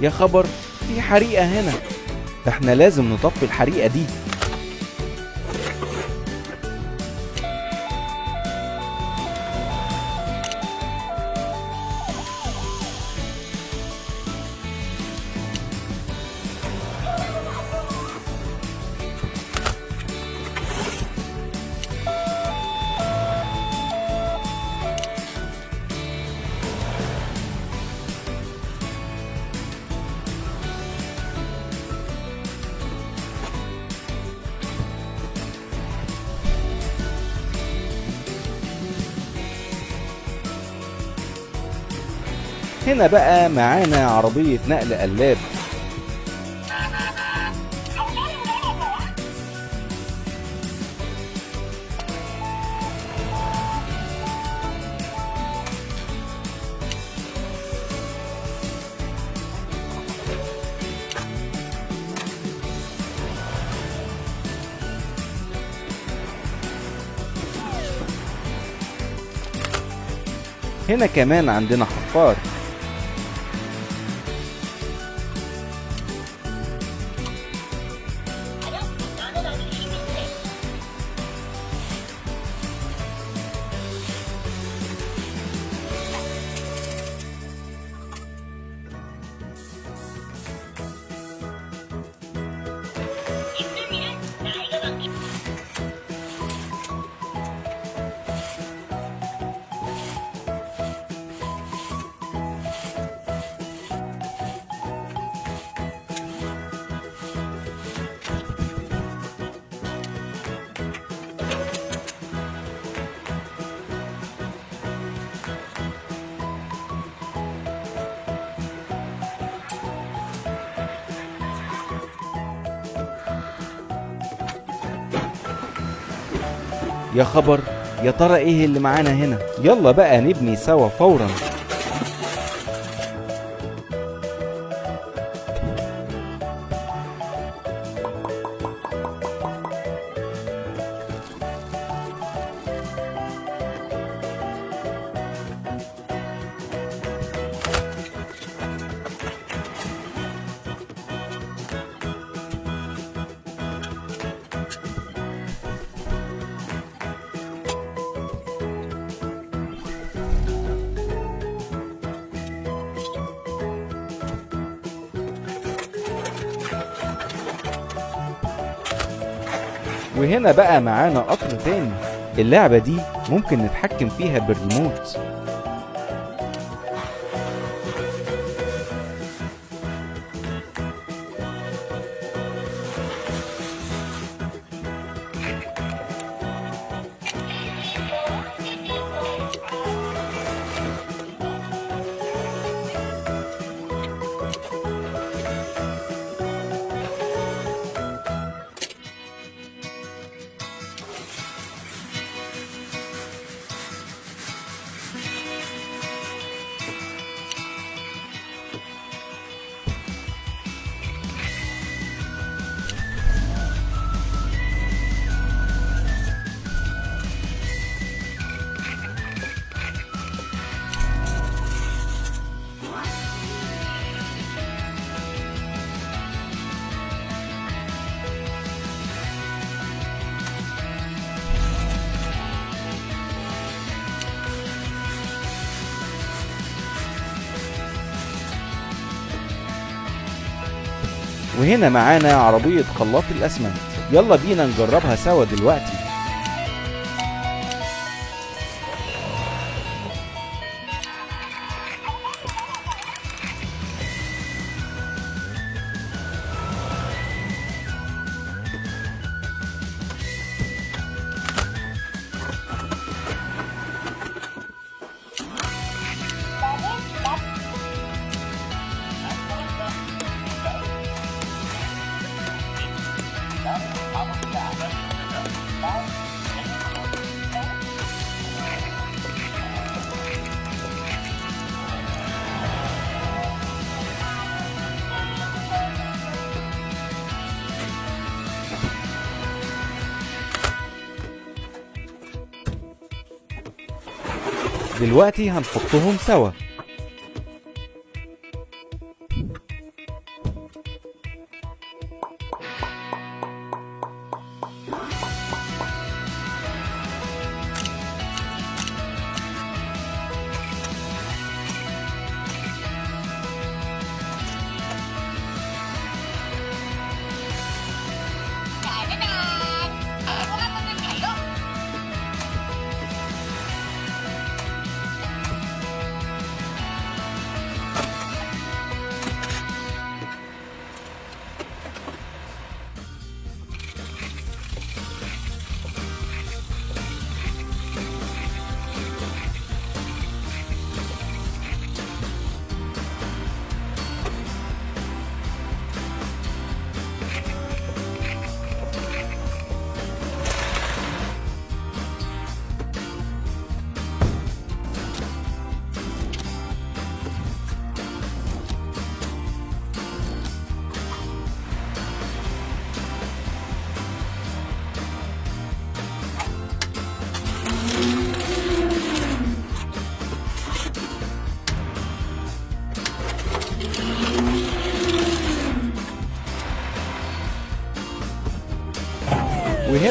يا خبر في حريقة هنا. إحنا لازم نطفي الحريقة دي. هنا بقى معانا عربية نقل قلاب هنا كمان عندنا حفار. يا خبر يا ترى إيه اللي معانا هنا؟ يلا بقى نبني سوا فورا. وهنا بقى معانا قطر تاني. اللعبة دي ممكن نتحكم فيها بالريموت. وهنا معانا عربية خلاط الأسمنت. يلا بينا نجربها سوا دلوقتي. دلوقتي هنحطهم سوا.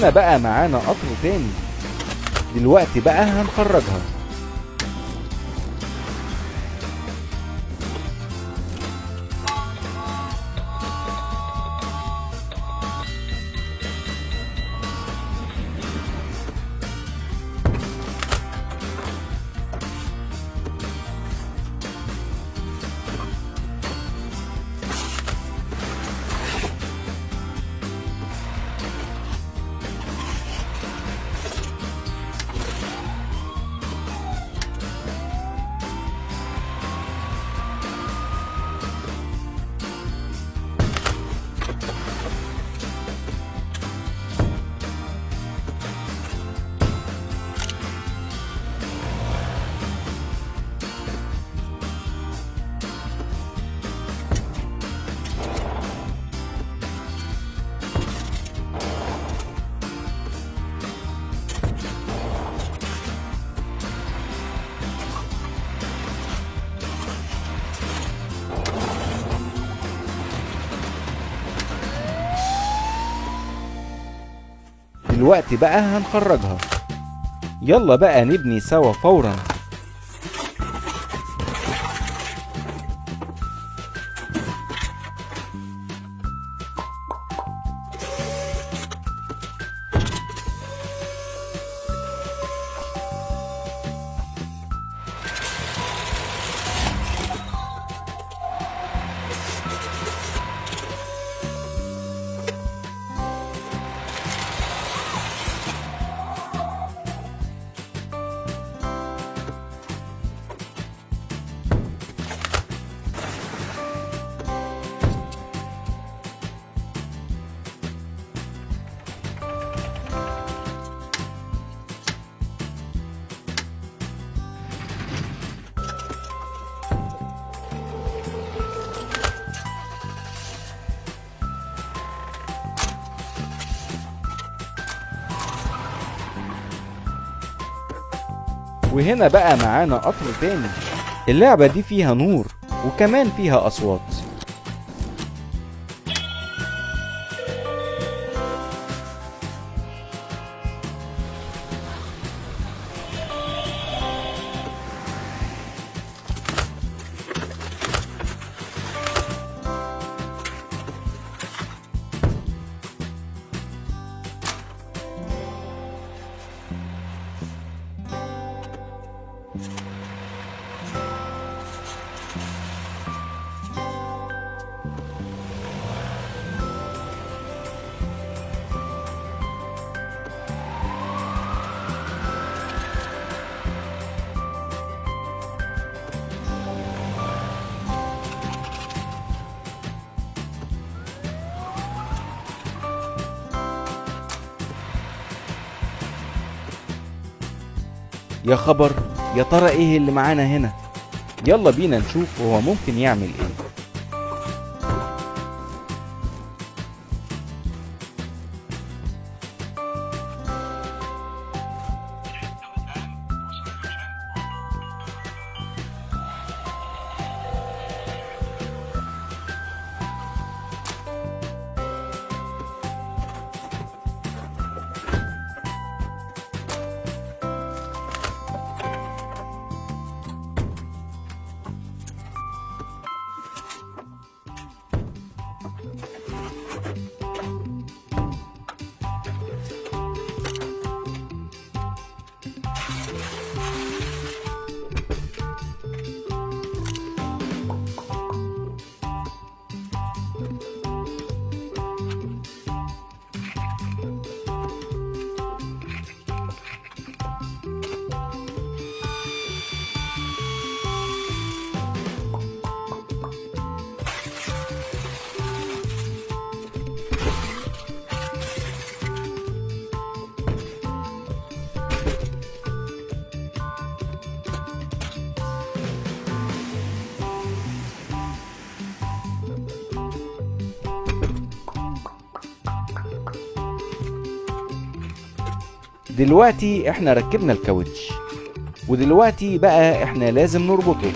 وهنا بقى معانا قطر تاني. دلوقتي بقى هنخرجها. دلوقتي بقى هنخرجها. يلا بقى نبني سوا فورا. وهنا بقى معانا قطر تاني. اللعبة دي فيها نور وكمان فيها أصوات. يا خبر يا ترى إيه اللي معانا هنا؟ يلا بينا نشوف هو ممكن يعمل إيه. you دلوقتي إحنا ركبنا الكاوتش ودلوقتي بقى إحنا لازم نربطه.